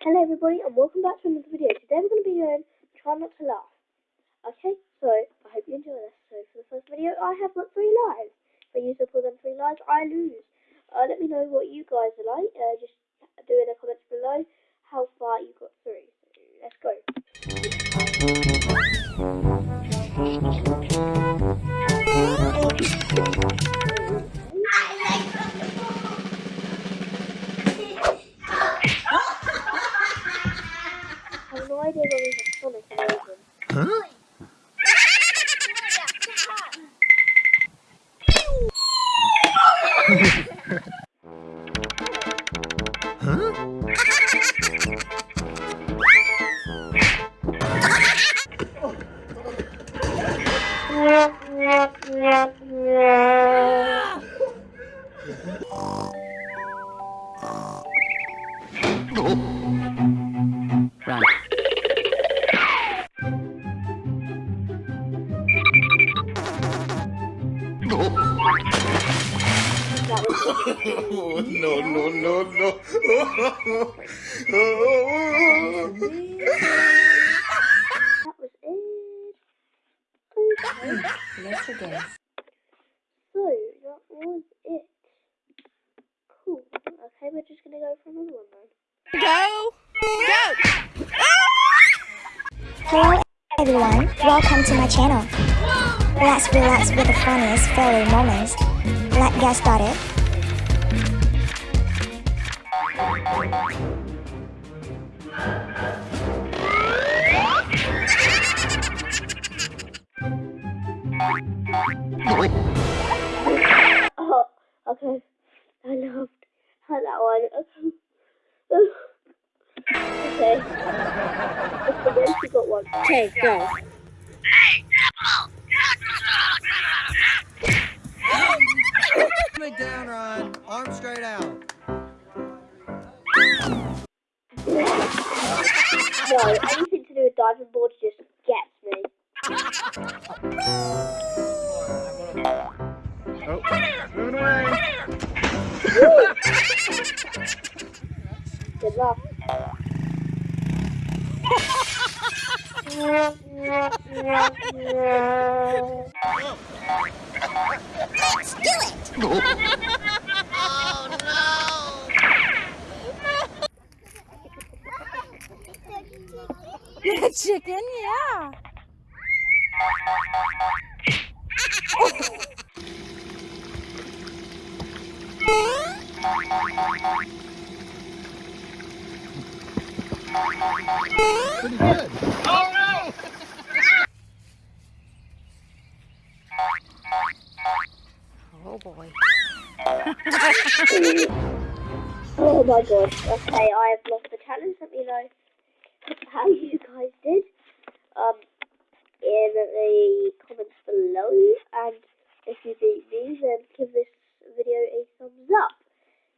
Hello everybody and welcome back to another video. Today we're going to be doing Try Not to Laugh. Okay, so I hope you enjoy this. So for the first video I have got three lives. If I use up all them three lives, I lose. Uh, let me know what you guys are like. Uh, just do in the comments below how far you got through. So let's go. No idea where we have Sonic and Logan. Huh? huh? no, no, no, no. that was it. Okay. Let's begin. So that was it. Cool. Okay, we're just gonna go for another one then. Go! Go! Hello everyone, welcome to my channel. Let's relax with the funniest fairy moments. Let's get started. Oh, okay. I loved that one. Okay. okay. Got one. Okay, go. Coming down, Ron. Arms straight out. No, anything to do with diving boards just gets me. Oh, moving away. Good luck. Chicken, yeah. Pretty good. Oh boy. Oh my god. Okay, I have lost the challenge. Let me know how you guys did um, in the comments below. And if you beat me, then give this video a thumbs up.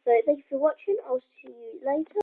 So thank you for watching. I'll see you later.